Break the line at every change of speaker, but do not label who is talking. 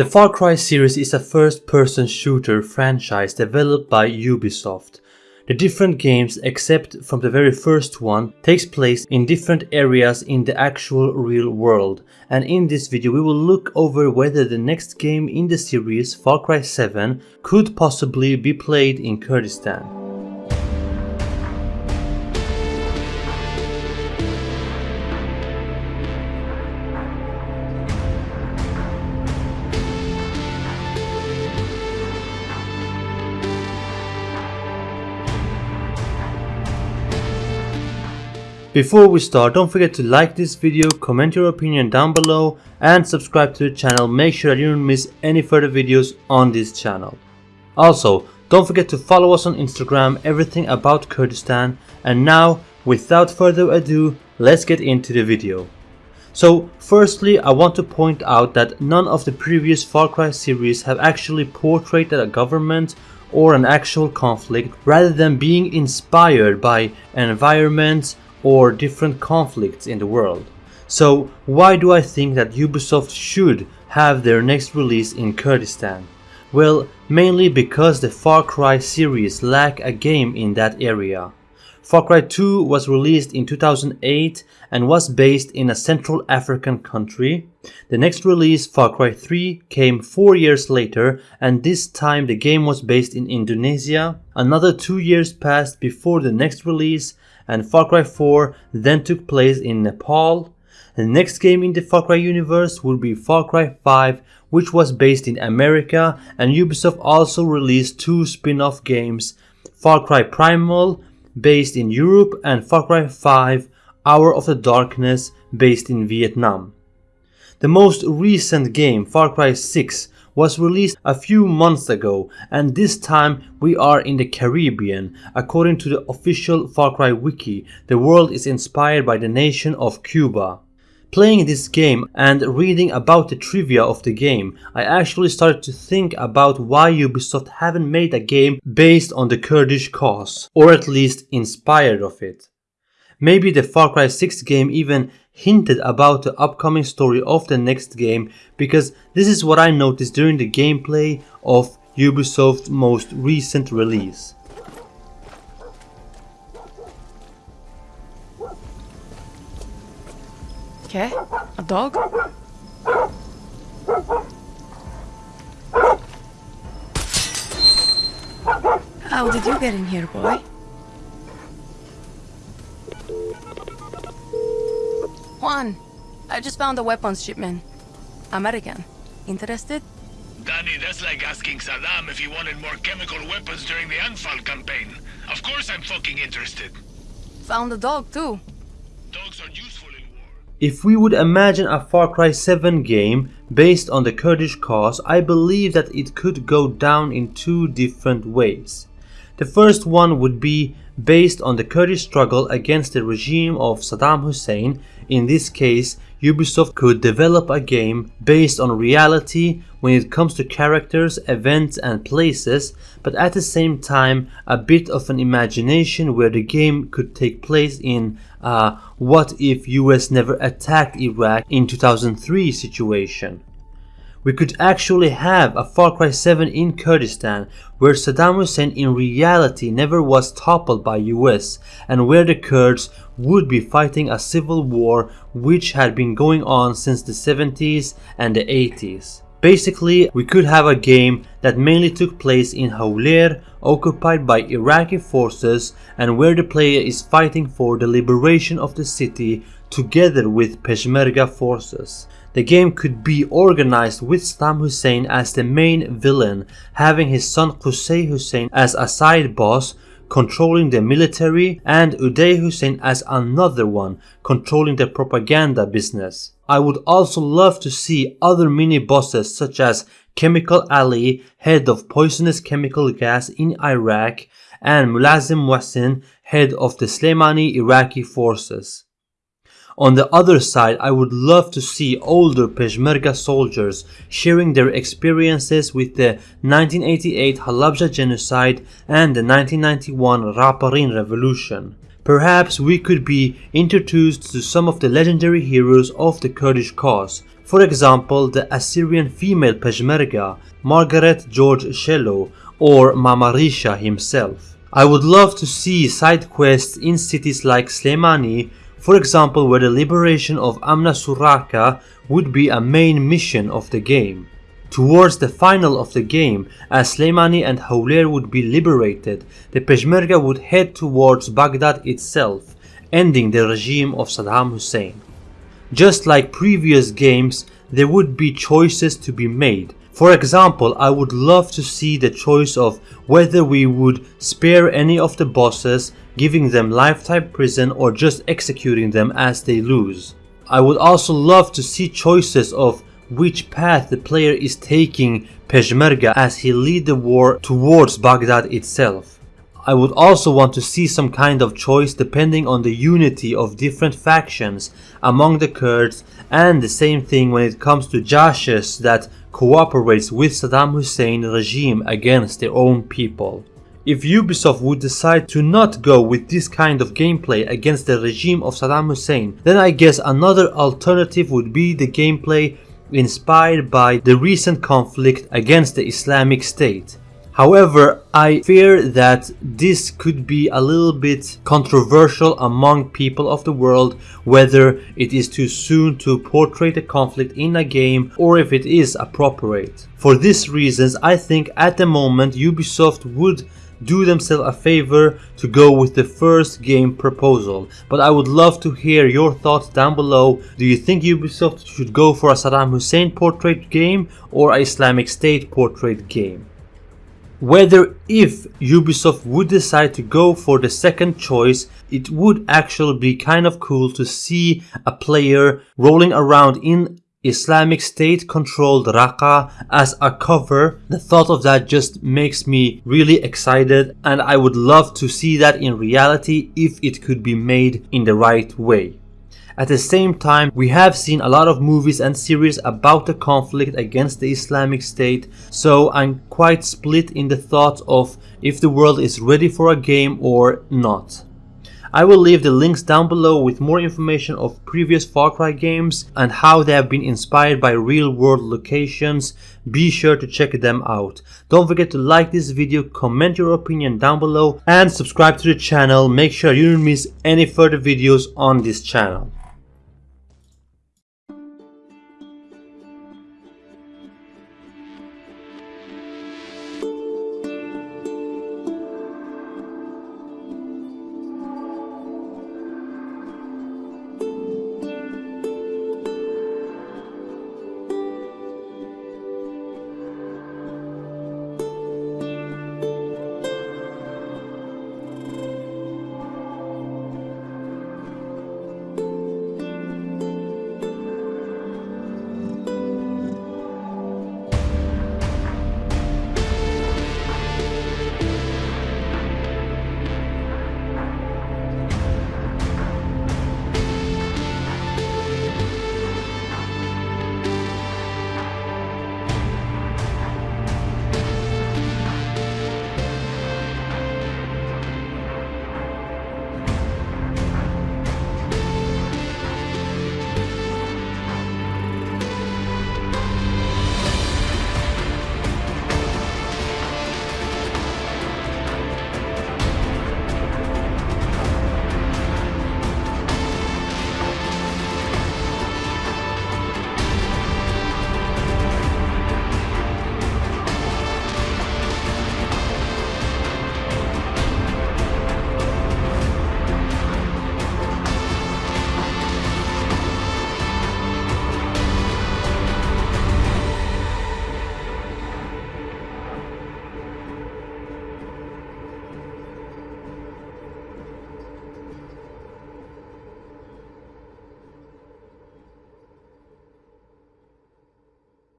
The Far Cry series is a first-person shooter franchise developed by Ubisoft. The different games, except from the very first one, takes place in different areas in the actual real world. And in this video we will look over whether the next game in the series, Far Cry 7, could possibly be played in Kurdistan. Before we start, don't forget to like this video, comment your opinion down below and subscribe to the channel. Make sure that you don't miss any further videos on this channel. Also, don't forget to follow us on Instagram, everything about Kurdistan. And now, without further ado, let's get into the video. So, firstly, I want to point out that none of the previous Far Cry series have actually portrayed a government or an actual conflict rather than being inspired by environments or different conflicts in the world. So why do I think that Ubisoft should have their next release in Kurdistan? Well, mainly because the Far Cry series lack a game in that area. Far Cry 2 was released in 2008 and was based in a Central African country. The next release, Far Cry 3, came 4 years later and this time the game was based in Indonesia. Another 2 years passed before the next release and Far Cry 4 then took place in Nepal. The next game in the Far Cry universe would be Far Cry 5 which was based in America and Ubisoft also released two spin-off games Far Cry Primal based in Europe and Far Cry 5 Hour of the Darkness based in Vietnam. The most recent game Far Cry 6 was released a few months ago and this time we are in the Caribbean. According to the official Far Cry wiki, the world is inspired by the nation of Cuba. Playing this game and reading about the trivia of the game, I actually started to think about why Ubisoft haven't made a game based on the Kurdish cause, or at least inspired of it. Maybe the Far Cry 6 game even hinted about the upcoming story of the next game because this is what I noticed during the gameplay of Ubisoft's most recent release.
Okay, a dog? How did you get in here, boy? Juan, I just found a weapons shipment. American. Interested?
Danny, that's like asking Saddam if he wanted more chemical weapons during the Anfal campaign. Of course I'm fucking interested.
Found a dog, too.
Dogs are useful in war.
If we would imagine a Far Cry 7 game based on the Kurdish cause, I believe that it could go down in two different ways. The first one would be based on the Kurdish struggle against the regime of Saddam Hussein. In this case, Ubisoft could develop a game based on reality when it comes to characters, events and places, but at the same time a bit of an imagination where the game could take place in a what if US never attacked Iraq in 2003 situation we could actually have a Far Cry 7 in Kurdistan where Saddam Hussein in reality never was toppled by US and where the Kurds would be fighting a civil war which had been going on since the 70s and the 80s. Basically, we could have a game that mainly took place in Hawler, occupied by Iraqi forces and where the player is fighting for the liberation of the city together with Peshmerga forces. The game could be organized with Saddam Hussein as the main villain, having his son Qusay Hussein as a side boss controlling the military and Uday Hussein as another one controlling the propaganda business. I would also love to see other mini bosses such as Chemical Ali, head of poisonous chemical gas in Iraq and Mulazim Muhsin, head of the Slemani Iraqi forces. On the other side, I would love to see older Peshmerga soldiers sharing their experiences with the 1988 Halabja genocide and the 1991 Raparin revolution. Perhaps we could be introduced to some of the legendary heroes of the Kurdish cause. For example, the Assyrian female Peshmerga, Margaret George Shello, or Mamarisha himself. I would love to see side quests in cities like Slemani, for example where the liberation of Amna Suraka would be a main mission of the game. Towards the final of the game, as Slemani and Hawler would be liberated, the Peshmerga would head towards Baghdad itself, ending the regime of Saddam Hussein. Just like previous games, there would be choices to be made. For example, I would love to see the choice of whether we would spare any of the bosses, giving them lifetime prison or just executing them as they lose. I would also love to see choices of which path the player is taking Peshmerga as he lead the war towards Baghdad itself. I would also want to see some kind of choice depending on the unity of different factions among the Kurds and the same thing when it comes to Jashes that cooperates with Saddam Hussein regime against their own people. If Ubisoft would decide to not go with this kind of gameplay against the regime of Saddam Hussein, then I guess another alternative would be the gameplay inspired by the recent conflict against the Islamic State. However, I fear that this could be a little bit controversial among people of the world whether it is too soon to portray the conflict in a game or if it is appropriate. For these reasons, I think at the moment Ubisoft would do themselves a favor to go with the first game proposal. But I would love to hear your thoughts down below. Do you think Ubisoft should go for a Saddam Hussein portrait game or a Islamic State portrait game? Whether if Ubisoft would decide to go for the second choice, it would actually be kind of cool to see a player rolling around in Islamic State controlled Raqqa as a cover. The thought of that just makes me really excited and I would love to see that in reality if it could be made in the right way. At the same time, we have seen a lot of movies and series about the conflict against the Islamic State, so I'm quite split in the thought of if the world is ready for a game or not. I will leave the links down below with more information of previous Far Cry games and how they have been inspired by real world locations. Be sure to check them out. Don't forget to like this video, comment your opinion down below and subscribe to the channel. Make sure you don't miss any further videos on this channel.